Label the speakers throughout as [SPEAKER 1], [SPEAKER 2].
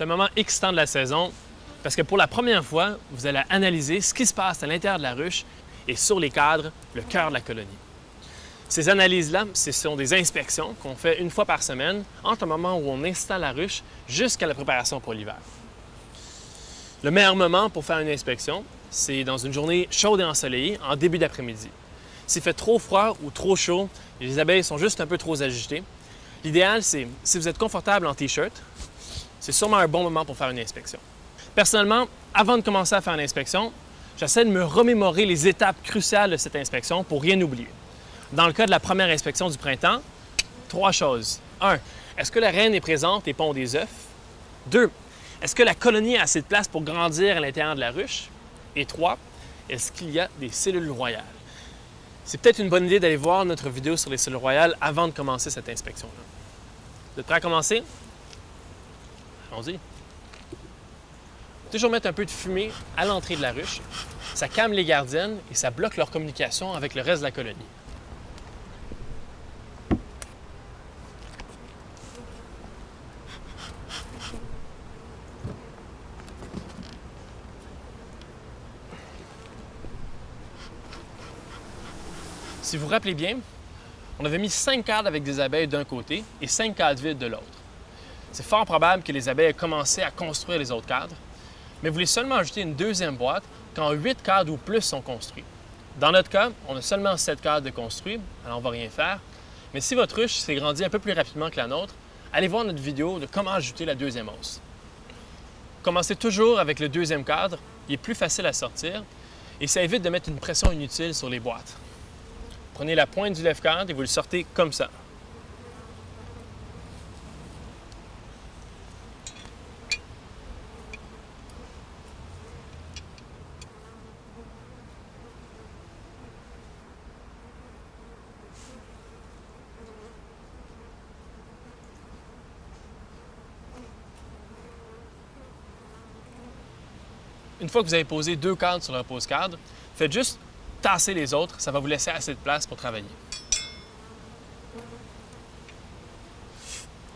[SPEAKER 1] C'est un moment excitant de la saison parce que pour la première fois, vous allez analyser ce qui se passe à l'intérieur de la ruche et sur les cadres, le cœur de la colonie. Ces analyses-là, ce sont des inspections qu'on fait une fois par semaine entre le moment où on installe la ruche jusqu'à la préparation pour l'hiver. Le meilleur moment pour faire une inspection, c'est dans une journée chaude et ensoleillée en début d'après-midi. S'il fait trop froid ou trop chaud, les abeilles sont juste un peu trop agitées. L'idéal, c'est si vous êtes confortable en T-shirt, c'est sûrement un bon moment pour faire une inspection. Personnellement, avant de commencer à faire une inspection, j'essaie de me remémorer les étapes cruciales de cette inspection pour rien oublier. Dans le cas de la première inspection du printemps, trois choses. Un, Est-ce que la reine est présente et pond des œufs? Deux, Est-ce que la colonie a assez de place pour grandir à l'intérieur de la ruche? Et trois, Est-ce qu'il y a des cellules royales? C'est peut-être une bonne idée d'aller voir notre vidéo sur les cellules royales avant de commencer cette inspection-là. Vous êtes à commencer? Allons-y. Toujours mettre un peu de fumée à l'entrée de la ruche. Ça calme les gardiennes et ça bloque leur communication avec le reste de la colonie. Si vous vous rappelez bien, on avait mis cinq cadres avec des abeilles d'un côté et cinq cadres vides de l'autre. C'est fort probable que les abeilles aient commencé à construire les autres cadres, mais vous voulez seulement ajouter une deuxième boîte quand huit cadres ou plus sont construits. Dans notre cas, on a seulement sept cadres de construits, alors on ne va rien faire. Mais si votre ruche s'est grandie un peu plus rapidement que la nôtre, allez voir notre vidéo de comment ajouter la deuxième hausse. Commencez toujours avec le deuxième cadre, il est plus facile à sortir et ça évite de mettre une pression inutile sur les boîtes. Prenez la pointe du lève-cadre et vous le sortez comme ça. Une fois que vous avez posé deux cadres sur le repose-cadre, faites juste tasser les autres, ça va vous laisser assez de place pour travailler.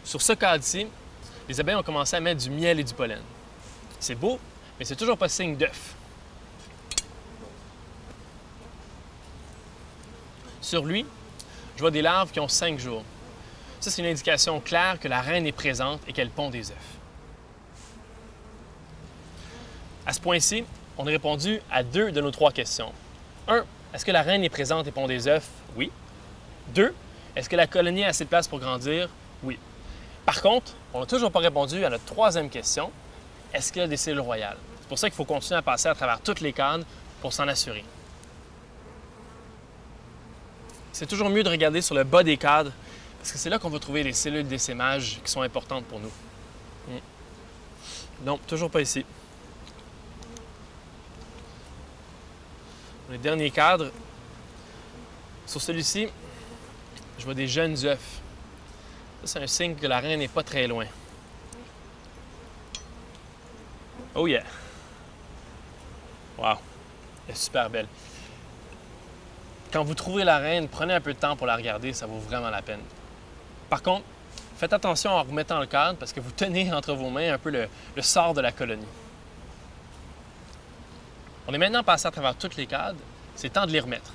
[SPEAKER 1] Sur ce cadre-ci, les abeilles ont commencé à mettre du miel et du pollen. C'est beau, mais c'est toujours pas signe d'œuf. Sur lui, je vois des larves qui ont cinq jours. Ça, c'est une indication claire que la reine est présente et qu'elle pond des œufs. À ce point-ci, on a répondu à deux de nos trois questions. 1. Est-ce que la reine est présente et pond des œufs? Oui. 2. Est-ce que la colonie a assez de place pour grandir? Oui. Par contre, on n'a toujours pas répondu à notre troisième question. Est-ce qu'il y a des cellules royales? C'est pour ça qu'il faut continuer à passer à travers toutes les cadres pour s'en assurer. C'est toujours mieux de regarder sur le bas des cadres parce que c'est là qu'on va trouver les cellules d'essaimage qui sont importantes pour nous. Non, toujours pas ici. Le dernier cadre, sur celui-ci, je vois des jeunes œufs. Ça, c'est un signe que la reine n'est pas très loin. Oh yeah! Wow! Elle est super belle. Quand vous trouvez la reine, prenez un peu de temps pour la regarder, ça vaut vraiment la peine. Par contre, faites attention en remettant le cadre parce que vous tenez entre vos mains un peu le, le sort de la colonie. On est maintenant passé à travers toutes les cadres, c'est temps de les remettre.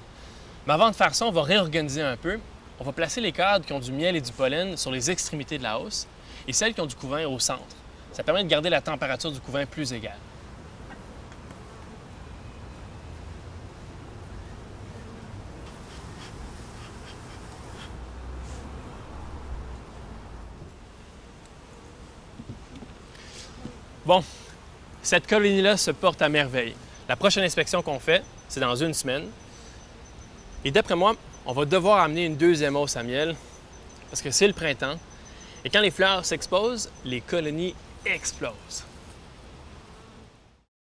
[SPEAKER 1] Mais avant de faire ça, on va réorganiser un peu. On va placer les cadres qui ont du miel et du pollen sur les extrémités de la hausse et celles qui ont du couvain au centre. Ça permet de garder la température du couvain plus égale. Bon, cette colonie-là se porte à merveille. La prochaine inspection qu'on fait, c'est dans une semaine. Et d'après moi, on va devoir amener une deuxième hausse à miel parce que c'est le printemps. Et quand les fleurs s'exposent, les colonies explosent.